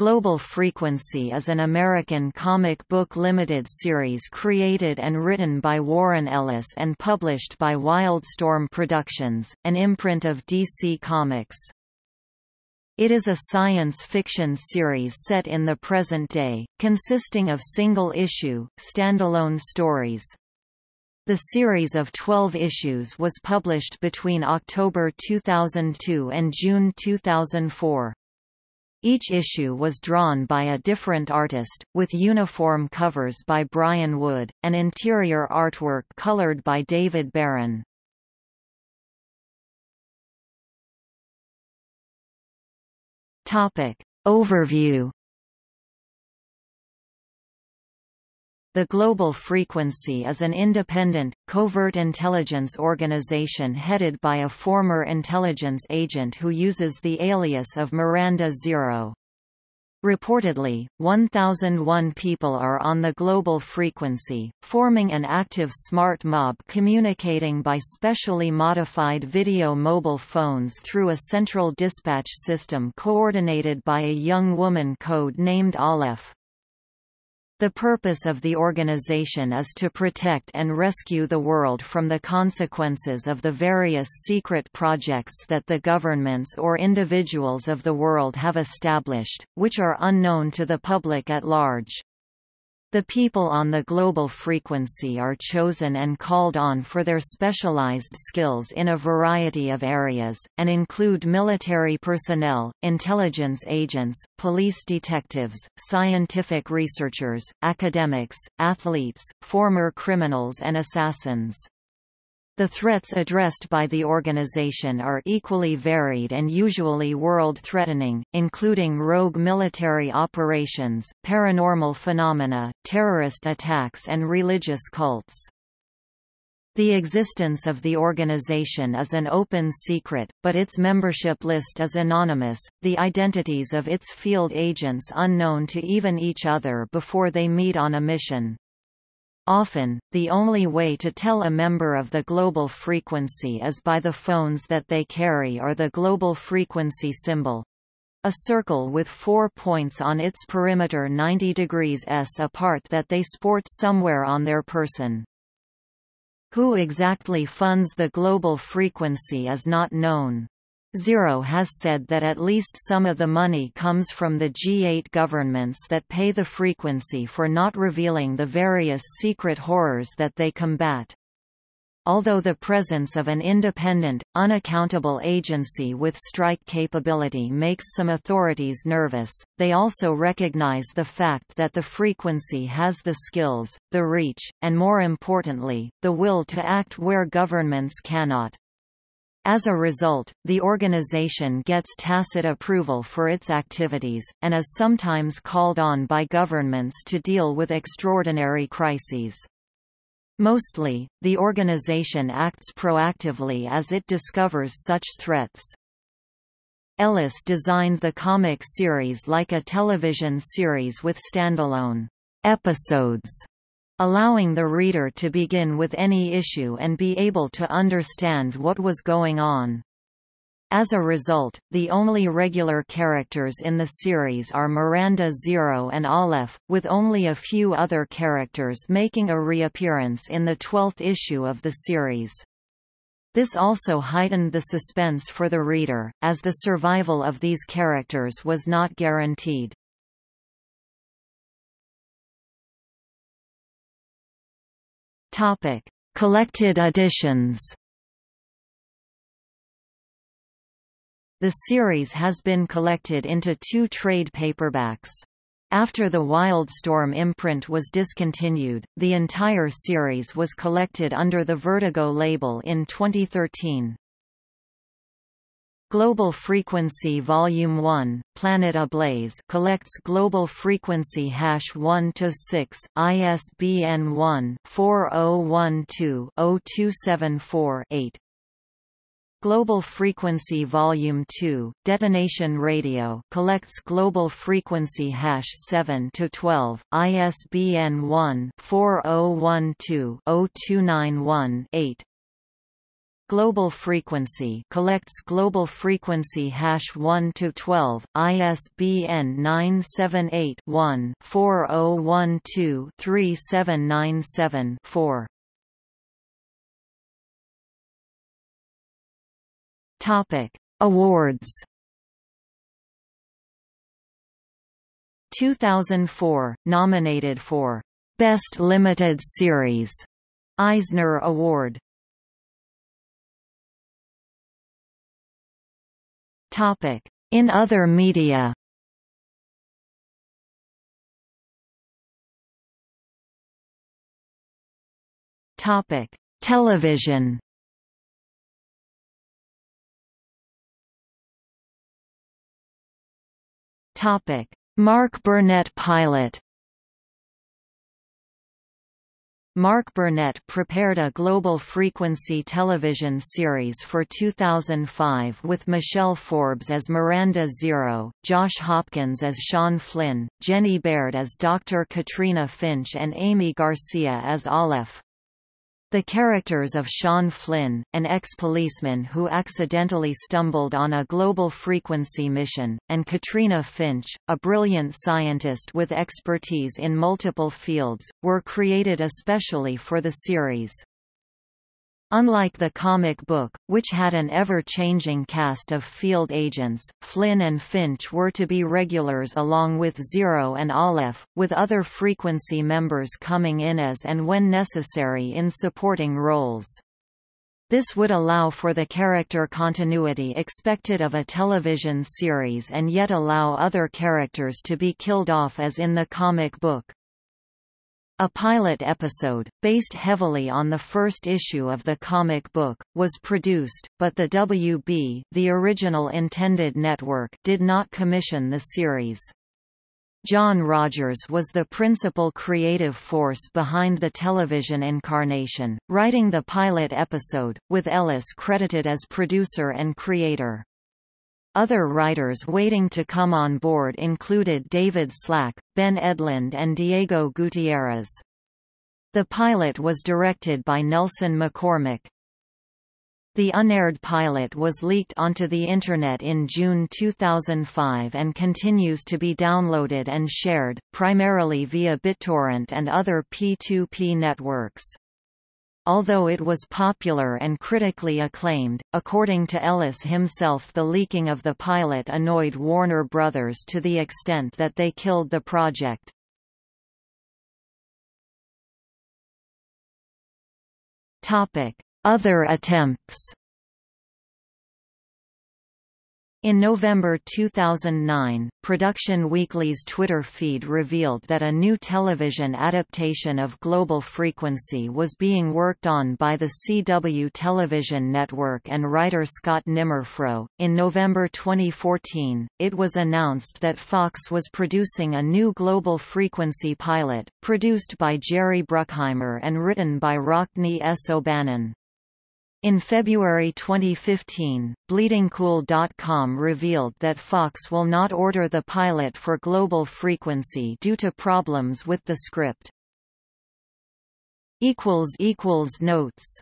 Global Frequency is an American comic book limited series created and written by Warren Ellis and published by Wildstorm Productions, an imprint of DC Comics. It is a science fiction series set in the present day, consisting of single-issue, standalone stories. The series of 12 issues was published between October 2002 and June 2004. Each issue was drawn by a different artist, with uniform covers by Brian Wood, and interior artwork colored by David Baron. Overview The Global Frequency is an independent, covert intelligence organization headed by a former intelligence agent who uses the alias of Miranda Zero. Reportedly, 1,001 people are on the global frequency, forming an active smart mob communicating by specially modified video mobile phones through a central dispatch system coordinated by a young woman code named Aleph. The purpose of the organization is to protect and rescue the world from the consequences of the various secret projects that the governments or individuals of the world have established, which are unknown to the public at large. The people on the global frequency are chosen and called on for their specialized skills in a variety of areas, and include military personnel, intelligence agents, police detectives, scientific researchers, academics, athletes, former criminals and assassins. The threats addressed by the organization are equally varied and usually world-threatening, including rogue military operations, paranormal phenomena, terrorist attacks and religious cults. The existence of the organization is an open secret, but its membership list is anonymous, the identities of its field agents unknown to even each other before they meet on a mission. Often, the only way to tell a member of the global frequency is by the phones that they carry or the global frequency symbol. A circle with four points on its perimeter 90 degrees s apart that they sport somewhere on their person. Who exactly funds the global frequency is not known. Zero has said that at least some of the money comes from the G8 governments that pay the frequency for not revealing the various secret horrors that they combat. Although the presence of an independent, unaccountable agency with strike capability makes some authorities nervous, they also recognize the fact that the frequency has the skills, the reach, and more importantly, the will to act where governments cannot. As a result, the organization gets tacit approval for its activities, and is sometimes called on by governments to deal with extraordinary crises. Mostly, the organization acts proactively as it discovers such threats. Ellis designed the comic series like a television series with standalone episodes allowing the reader to begin with any issue and be able to understand what was going on. As a result, the only regular characters in the series are Miranda Zero and Aleph, with only a few other characters making a reappearance in the twelfth issue of the series. This also heightened the suspense for the reader, as the survival of these characters was not guaranteed. Topic: Collected editions. The series has been collected into two trade paperbacks. After the Wildstorm imprint was discontinued, the entire series was collected under the Vertigo label in 2013. Global Frequency Volume 1, Planet Ablaze collects global frequency hash 1 to 6, ISBN 1-4012-0274-8. Global Frequency Volume 2, Detonation Radio collects global frequency hash 7 to 12, ISBN 1-4012-0291-8. Global Frequency collects global frequency hash 1 to 12, ISBN 978-1-4012-3797-4. Topic: Awards. 2004 nominated for Best Limited Series Eisner Award In other media. Topic: Television. Topic: Mark Burnett pilot. Mark Burnett prepared a global frequency television series for 2005 with Michelle Forbes as Miranda Zero, Josh Hopkins as Sean Flynn, Jenny Baird as Dr. Katrina Finch and Aimee Garcia as Aleph. The characters of Sean Flynn, an ex-policeman who accidentally stumbled on a global frequency mission, and Katrina Finch, a brilliant scientist with expertise in multiple fields, were created especially for the series. Unlike the comic book, which had an ever-changing cast of field agents, Flynn and Finch were to be regulars along with Zero and Aleph, with other frequency members coming in as and when necessary in supporting roles. This would allow for the character continuity expected of a television series and yet allow other characters to be killed off as in the comic book. A pilot episode, based heavily on the first issue of the comic book, was produced, but the WB the original intended network did not commission the series. John Rogers was the principal creative force behind the television incarnation, writing the pilot episode, with Ellis credited as producer and creator. Other writers waiting to come on board included David Slack, Ben Edlund and Diego Gutierrez. The pilot was directed by Nelson McCormick. The unaired pilot was leaked onto the Internet in June 2005 and continues to be downloaded and shared, primarily via BitTorrent and other P2P networks. Although it was popular and critically acclaimed, according to Ellis himself the leaking of the pilot annoyed Warner Brothers to the extent that they killed the project. Other attempts in November 2009, Production Weekly's Twitter feed revealed that a new television adaptation of Global Frequency was being worked on by the CW television network and writer Scott Nimerfro. In November 2014, it was announced that Fox was producing a new Global Frequency pilot, produced by Jerry Bruckheimer and written by Rockne S. O'Bannon. In February 2015, BleedingCool.com revealed that Fox will not order the pilot for global frequency due to problems with the script. Notes